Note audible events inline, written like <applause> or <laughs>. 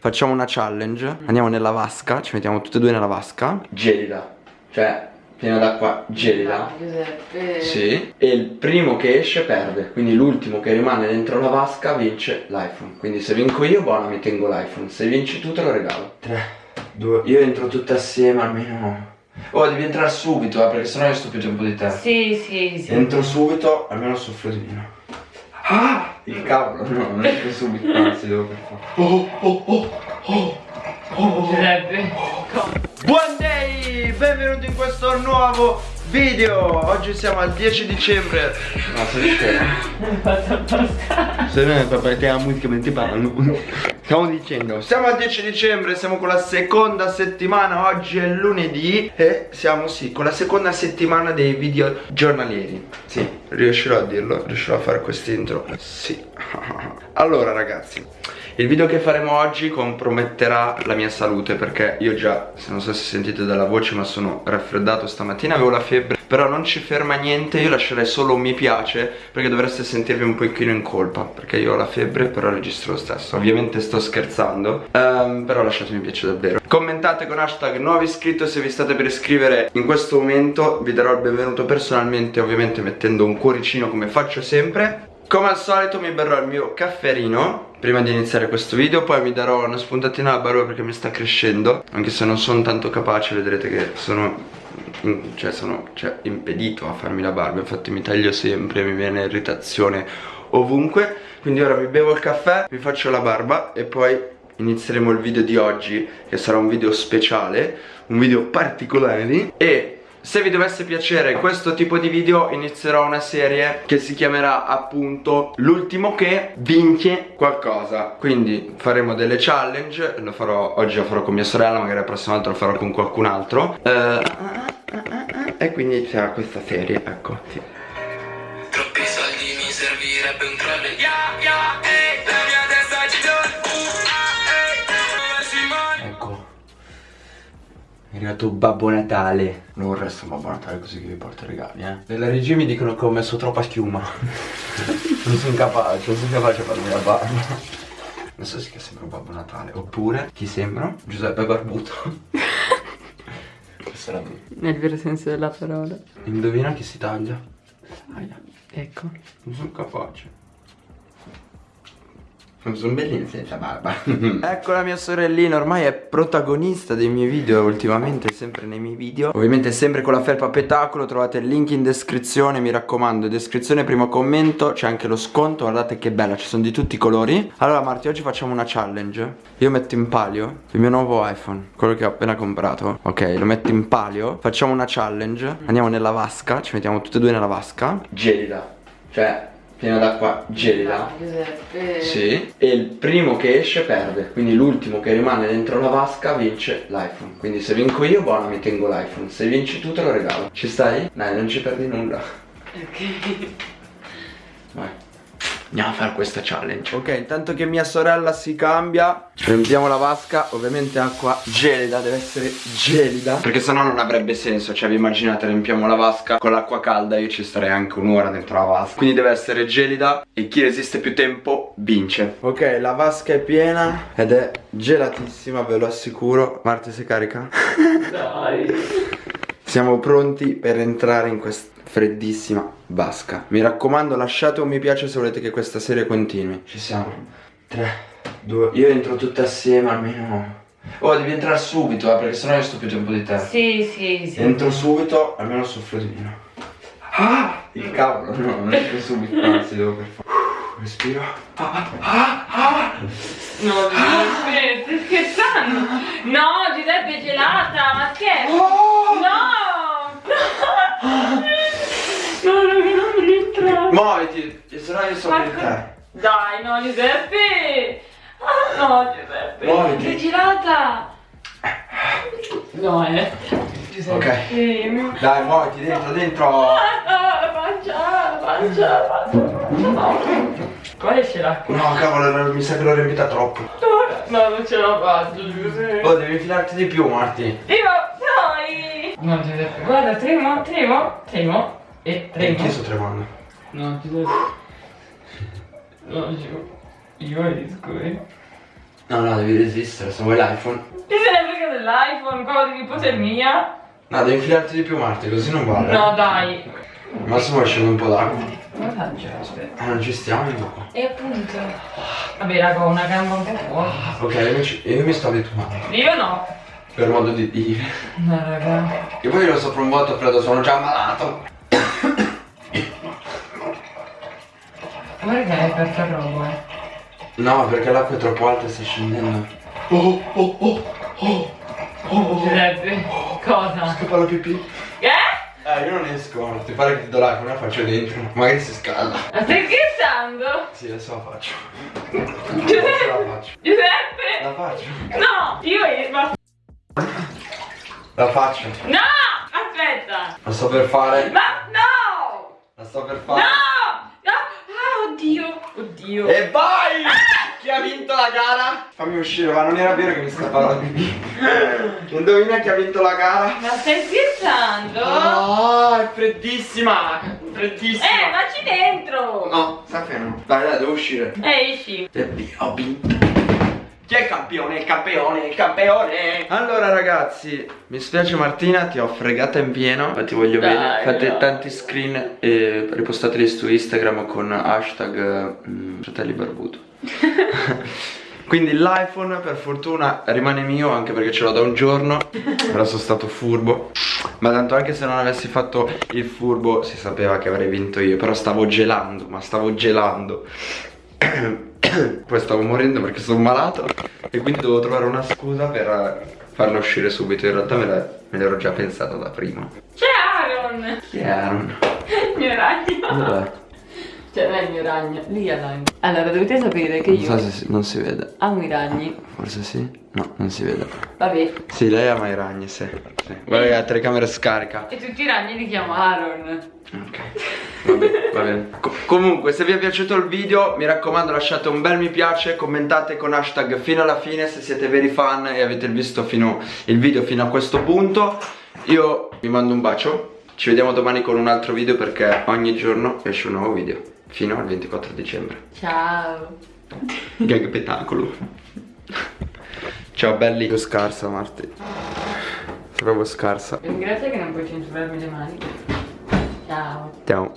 Facciamo una challenge. Andiamo nella vasca Ci mettiamo tutte e due nella vasca. Gelida. Cioè piena d'acqua gelida. No, Giuseppe. Sì. E il primo che esce perde. Quindi l'ultimo che rimane dentro la vasca vince l'iPhone. Quindi se vinco io buona mi tengo l'iPhone. Se vinci tu te lo regalo. 3, 2, io entro tutte assieme almeno. Oh devi entrare subito eh, perché sennò io sto più tempo di te. Sì, sì, sì. Entro subito, almeno soffro di meno. Ah! Il cavolo, no, non entro subito, anzi devo per forza. Oh, oh, oh, oh, oh. Buon day! Benvenuti in questo nuovo video! Oggi siamo al 10 dicembre. No, sei scemo. <laughs> Se no, perché la musica mentre parlano. Stiamo dicendo, siamo al 10 dicembre, siamo con la seconda settimana, oggi è lunedì e siamo sì, con la seconda settimana dei video giornalieri. Sì, riuscirò a dirlo, riuscirò a fare quest'intro. Sì. <laughs> Allora ragazzi, il video che faremo oggi comprometterà la mia salute perché io già, se non so se sentite dalla voce, ma sono raffreddato stamattina, avevo la febbre, però non ci ferma niente, io lascerei solo un mi piace perché dovreste sentirvi un pochino in colpa, perché io ho la febbre, però registro lo stesso. Ovviamente sto scherzando, um, però lasciatemi piace davvero. Commentate con hashtag nuovo iscritto se vi state per iscrivere in questo momento, vi darò il benvenuto personalmente, ovviamente mettendo un cuoricino come faccio sempre. Come al solito mi berrò il mio cafferino prima di iniziare questo video Poi mi darò una spuntatina alla barba perché mi sta crescendo Anche se non sono tanto capace vedrete che sono cioè sono cioè, impedito a farmi la barba Infatti mi taglio sempre, mi viene irritazione ovunque. Quindi ora mi bevo il caffè, mi faccio la barba e poi inizieremo il video di oggi Che sarà un video speciale, un video particolare E se vi dovesse piacere questo tipo di video inizierò una serie che si chiamerà appunto l'ultimo che vince qualcosa. Quindi faremo delle challenge, lo farò, oggi lo farò con mia sorella, magari la prossima volta lo farò con qualcun altro. Eh, E quindi inizierà questa serie, ecco sì. Troppi soldi mi servirebbe un troll Yeah, yeah, Arrivato Babbo Natale Non resta Babbo Natale così che vi porto i regali eh Nella regia mi dicono che ho messo troppa schiuma <laughs> Non sono capace, non sono capace a farmi la barba Non so se sembra un Babbo Natale Oppure, chi sembra? Giuseppe Barbuto Questa era brutta Nel vero senso della parola. Indovina chi si taglia? Aia, Ecco. non sono capace sono bellini senza barba <laughs> Ecco la mia sorellina ormai è protagonista dei miei video Ultimamente sempre nei miei video. Ovviamente sempre con la felpa petacolo Trovate il link in descrizione Mi raccomando descrizione primo commento C'è anche lo sconto Guardate che bella ci sono di tutti i colori. Allora Marti oggi facciamo una challenge. Io metto in palio il mio nuovo iPhone Quello che ho appena comprato. Ok lo metto in palio Facciamo una challenge Andiamo nella vasca Ci mettiamo tutte e due nella vasca. Gelida Cioè piena d'acqua gelida No, Giuseppe. sì. E il primo che esce perde Quindi l'ultimo che rimane dentro la vasca vince l'iPhone Quindi se vinco io buona mi tengo l'iPhone Se vinci tu te lo regalo Ci stai? Dai non ci perdi nulla Ok. Vai Andiamo a fare questa challenge. Ok intanto che mia sorella si cambia Riempiamo la vasca Ovviamente acqua gelida Deve essere gelida. Perché sennò non avrebbe senso Cioè vi immaginate riempiamo la vasca Con l'acqua calda Io ci starei anche un'ora dentro la vasca. Quindi deve essere gelida E chi resiste più tempo vince. Ok la vasca è piena Ed è gelatissima ve lo assicuro. Marte sei carica? Dai. Siamo pronti per entrare in questa freddissima vasca. Mi raccomando lasciate un mi piace se volete che questa serie continui. Ci siamo. 3, 2, io entro tutte assieme almeno. Oh devi entrare subito eh, perché sennò io sto più tempo di te. Sì, sì, sì. Entro subito almeno soffro di meno. Ah! Il cavolo no non entro subito. Anzi devo per forza Respiro. Ah, ah, ah. No, Giuseppe, stai scherzando? No, Giuseppe è gelata, io più di te Dai, no, Giuseppe! Ah, no, Giuseppe! Muoviti. Sei gelata! No, eh. Giuseppe. Ok. Dai muoviti dentro dentro Ah, no, la pancia, la pancia, la pancia. No. Qua esce l'acqua. No cavolo mi sa che l'ho riempita troppo No, non ce la faccio, Giuseppe. Oh devi infilarti di più Marti Tremo, dai! No, Giuseppe, guarda, tremo, tremo, tremo e tremo. Perché sto tremando? No, Giuseppe. No, io, io riesco, eh. No, no, devi resistere, se vuoi l'iPhone. Chi se ne frega dell'iPhone? Quello di nipote mia? No, devi infilarti di più Marti, così non vale. No, dai. Ma se vuoi scende un po' d'acqua. Come faccio? Aspetta. Ah, non ci stiamo dopo. E appunto. Vabbè, raga, ho una gamba un po' fuori. Ok, io, ci- io mi sto abituando. Io no. Per modo di dire. No, raga. E poi lo sopra un vuoto freddo, sono già ammalato. Guarda che hai aperto il robo, eh. No, perché l'acqua è troppo alta e sta scendendo. Oh, oh, oh, oh, oh. Giuseppe. Cosa? Scappa la pipì. Eh? Eh, io non esco, ti pare che ti do l'iPhone, la faccio dentro. Magari si scalda. Ma stai scherzando? Sì, adesso la faccio. Adesso Giuseppe? la faccio. Giuseppe? La faccio. No! Io ma... La faccio. No! Aspetta! La sto per fare. Ma no! La sto per fare. No! Ah, oddio! Oddio! E vai! Chi ha vinto la gara? Fammi uscire, ma non era vero che mi scappava la pipì. Indovina chi ha vinto la gara? Ma stai scherzando? Ah, è freddissima! Freddissima! Eh, vacci dentro! No, sta fermo. Dai, dai, devo uscire. Eh, esci! E ho vinto. Chi è il campione? Il campione, il campione! Allora ragazzi, mi spiace Martina, ti ho fregata in pieno, ma ti voglio Dai, bene. Fate no. tanti screen e ripostateli su Instagram con hashtag mm, fratelli barbuto. <laughs> Quindi l'iPhone per fortuna rimane mio anche perché ce l'ho da un giorno Però sono stato furbo Ma tanto anche se non avessi fatto il furbo si sapeva che avrei vinto io Però stavo gelando, ma stavo gelando Poi stavo morendo perché sono malato E quindi dovevo trovare una scusa per farla uscire subito In realtà me l'ero già pensata da prima C'è Aaron! Chi è Aaron? Il <laughs> mio ragno! Dov'è? Cioè, non è il mio ragno, lì è ragno. Allora, dovete sapere che Non io so se si, non si vede amo i ragni. Forse sì? No, non si vede Vabbè. Sì, lei ama i ragni, sì, sì. Guarda che la telecamera scarica E tutti i ragni li chiamo Aaron. Ok, va bene, va bene. Co- comunque, se vi è piaciuto il video, mi raccomando lasciate un bel mi piace, commentate con hashtag fino alla fine se siete veri fan e avete visto fino, il video fino a questo punto. Io vi mando un bacio, ci vediamo domani con un altro video perché ogni giorno esce un nuovo video, fino al 24 dicembre. Ciao. Gag spettacolo. Ciao belli. Sei scarsa Marti. Sei proprio scarsa. Ringrazio che non puoi censurarmi le mani. Ciao. Ciao.